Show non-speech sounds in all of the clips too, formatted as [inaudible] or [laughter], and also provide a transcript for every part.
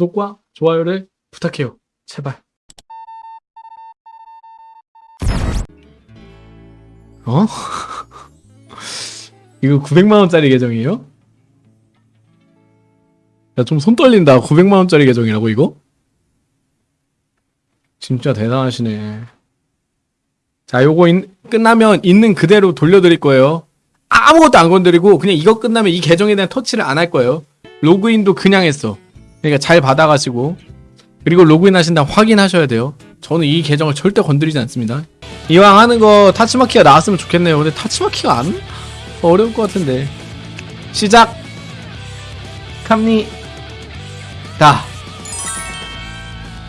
구독과 좋아요를 부탁해요. 제발. 어? [laughs] 이거 900만원짜리 계정이에요? 야, 좀 손 떨린다. 900만원짜리 계정이라고, 이거? 진짜 대단하시네. 자, 요거 인- 끝나면 있는 그대로 돌려드릴 거예요. 아무것도 안 건드리고, 그냥 이거 끝나면 이 계정에 대한 터치를 안 할 거예요. 로그인도 그냥 했어. 그러니까 잘 받아가시고. 그리고 로그인 하신 다음 확인하셔야 돼요. 저는 이 계정을 절대 건드리지 않습니다. 이왕 하는 거 타치마키가 나왔으면 좋겠네요. 근데 타치마키가 안 어려울 것 같은데. 시작. 갑니. 다.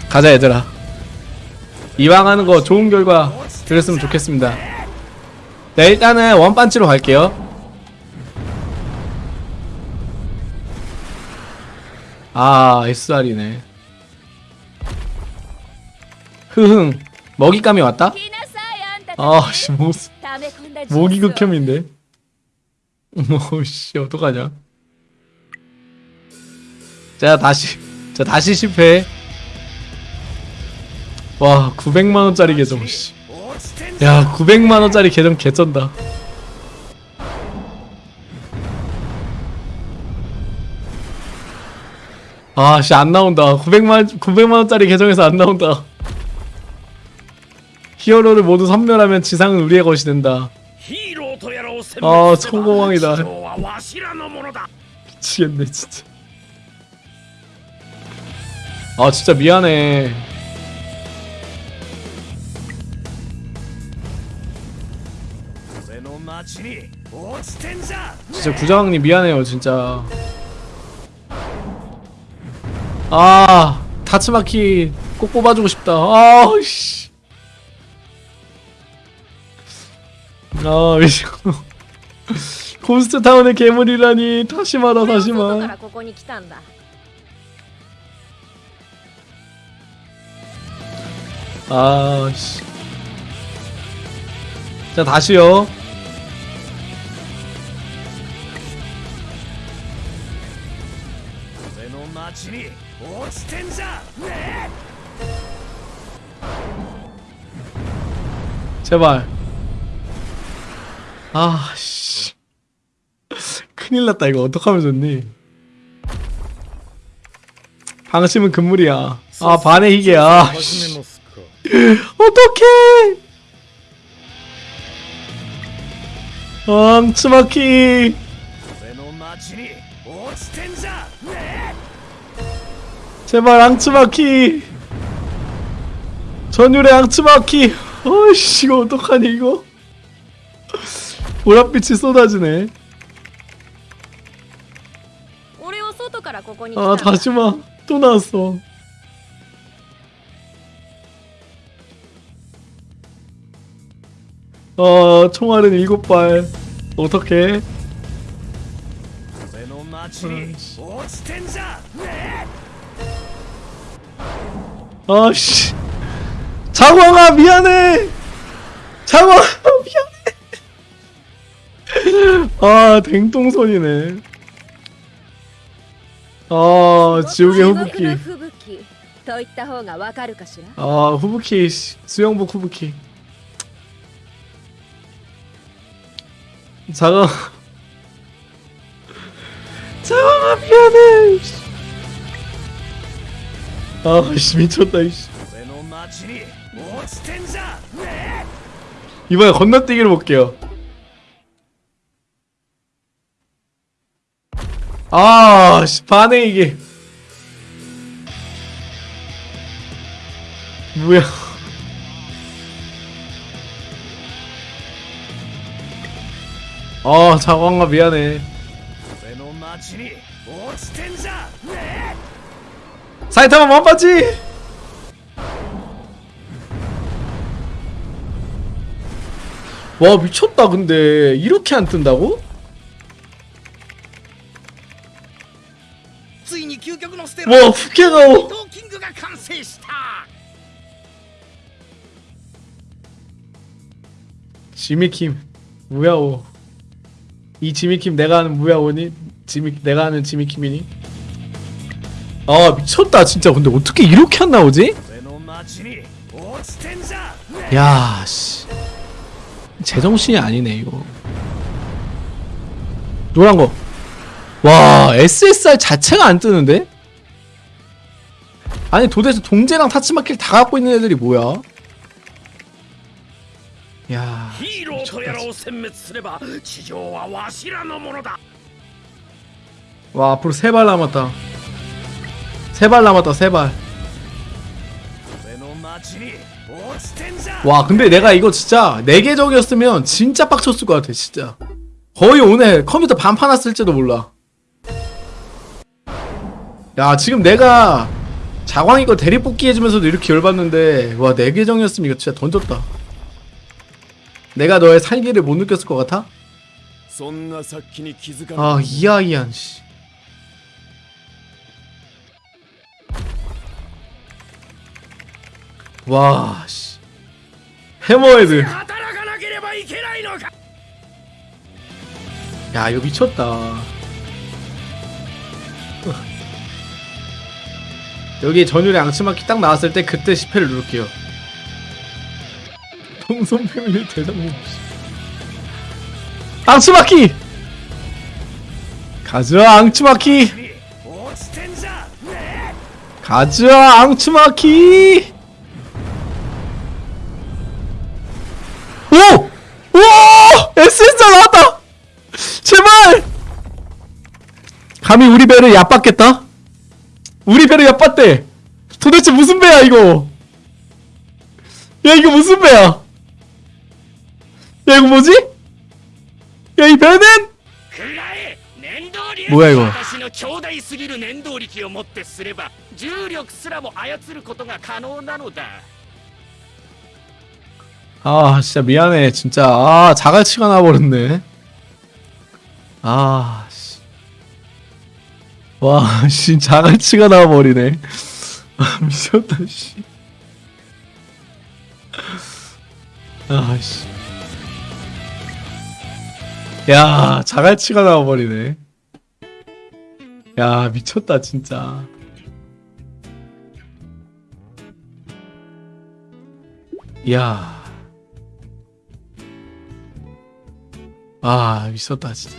가자 얘들아. 이왕 하는 거 좋은 결과 그랬으면 좋겠습니다. 네 일단은 원반치로 갈게요. 아 SR이네. 흐흥 먹잇감이 왔다? 아씨 모기 극혐인데? 오씨 어떡하냐? 자 다시 자 다시 실패. 와 900만원짜리 계정 씨. 야 900만원짜리 계정 개쩐다. 아씨 안 나온다. 900만 900만원짜리 계정에서 안 나온다. 히어로를 모두 섬멸하면 지상은 우리의 것이 된다. 아 천공왕이다. 미치겠네 진짜. 아 진짜 미안해. 진짜 구장님 미안해요 진짜. 아 다츠마키 꼭 뽑아주고 싶다. 아씨. 아 미친 아, [laughs] 홈스트타운의 괴물이라니. 다시 말아 다시 말. 아씨. 자 다시요. 俺の町に落ちてんじゃね 제발. 아, 씨. 큰일 났다, 이거. 어떡하면 좋니? 방심은 금물이야. 아, 반의 희귀야. 아, 씨. ますか 어떡해! 앙츠마키! 제발 앙츠마키. 전율의 앙츠마키. 어이씨 이거 어떡하니 이거? 보랏빛이 쏟아지네. 아 다시마 또 나왔어. 어 총알은 일곱 발. 어떻게 어씨. 자광아 미안해. 자광아 미안해. 아 댕똥손이네. 아 지옥의 후부키. 아 후부키 수영복 후부키. 자광 자광아 [laughs] 미안해. 아씨 미쳤다 씨. 이번에 건너뛰기를 볼게요. 아씨 반해 이게. 뭐야. 아 자광아 미안해. 사이타마 만봤지? 와 미쳤다 근데 이렇게 안 뜬다고? 와 후케가오 지미킴 무야오 이 지미킴 내가 하는 무야오니? 지미, 내가 하는 지미킴이니? 아 미쳤다 진짜 근데 어떻게 이렇게 안 나오지? 야씨 제정신이 아니네 이거 노란거 와 SSR 자체가 안 뜨는데? 아니 도대체 동제랑 타츠마키를 다 갖고 있는 애들이 뭐야? 야 미쳤다. 와 앞으로 세 발 남았다 세 발 남았다 세발. 와 근데 내가 이거 진짜 4개 적이었으면 진짜 빡쳤을 것 같아 진짜. 거의 오늘 컴퓨터 반판 났을지도 몰라. 야 지금 내가 자광이 거 대리 뽑기 해주면서도 이렇게 열받는데 와 4개 정이었으면 이거 진짜 던졌다. 내가 너의 살기를 못 느꼈을 것 같아? 아 이하이한 씨. 와, 씨. 해머헤드. 야, 이거 미쳤다. 여기 전율의 앙치마키 딱 나왔을 때 그때 10회를 누를게요. 동선 패밀리 대장님. 앙치마키! 가자, 앙치마키! 가자, 앙치마키! 감히 우리 배를 얕봤겠다? 우리 배를 얕봤대. 도대체 무슨 배야 이거? 야 이거 무슨 배야? 야 이거 뭐지? 야 이 배는? 뭐야 이거? 아 진짜 미안해 진짜. 아 자갈치가 나버렸네. 아. 와, [laughs] 씨, 자갈치가 나와버리네. 아, [laughs] 미쳤다, 씨. 아, 씨. 야, 자갈치가 나와버리네. 야, 미쳤다, 진짜. 야. 아 미쳤다 진짜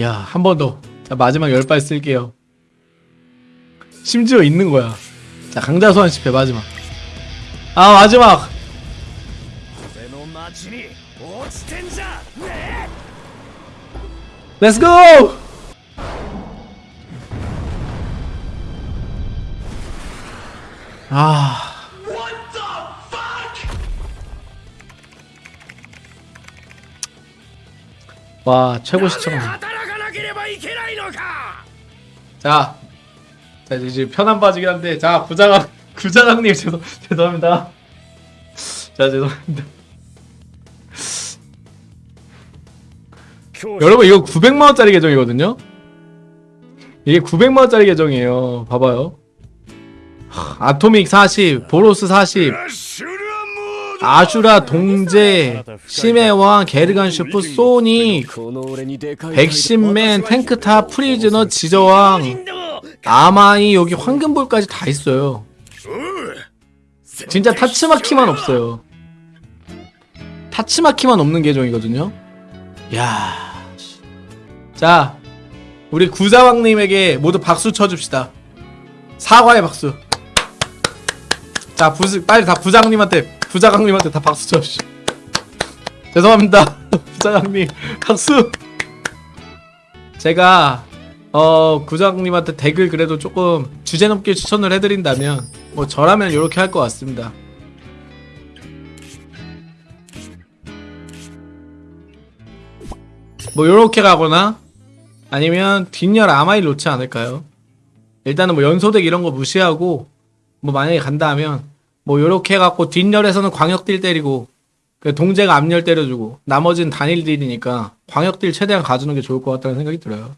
야, 한 번 더. 자, 마지막 열 발 쓸게요. 심지어 있는 거야. 자, 강자 소환 실패, 마지막. 아, 마지막! 렛츠 고! 아... 와 최고 시청자 いけないのか 자, 자 이제 편한 바지긴 한데 자 부장님 [laughs] 부장님 죄송 [laughs] 죄송합니다. 자 죄송합니다. 여러분 이거 900만 원짜리 계정이거든요. 이게 900만 원짜리 계정이에요. 봐봐요. 하, 아토믹 40, 보로스 40, シュラモード 아슈라 동제 심해왕 게르간 슈프 소니 백신맨 탱크탑 프리즈너 지저왕 아마이 여기 황금볼까지 다 있어요 진짜 타츠마키만 없어요 타츠마키만 없는 계정이거든요 야. 자 우리 구사왕님에게 모두 박수 쳐줍시다 사과의 박수 자 부스, 빨리 다 부장님한테 부장님한테 다 박수 쳐주시오. [laughs] 죄송합니다. [laughs] 부장님, 박수! 제가, 어, 구장님한테 덱을 그래도 조금 주제 넘게 추천을 해드린다면, 뭐, 저라면 이렇게 할 것 같습니다. 뭐, 요렇게 가거나, 아니면 뒷열 아마일 놓지 않을까요? 일단은 뭐 연소덱 이런 거 무시하고, 뭐 만약에 간다 하면, 뭐 요렇게 해갖고 뒷열에서는 광역딜 때리고, 그 동재가 앞열 때려주고, 나머지는 단일 딜이니까, 광역딜 최대한 가주는 게 좋을 것 같다는 생각이 들어요.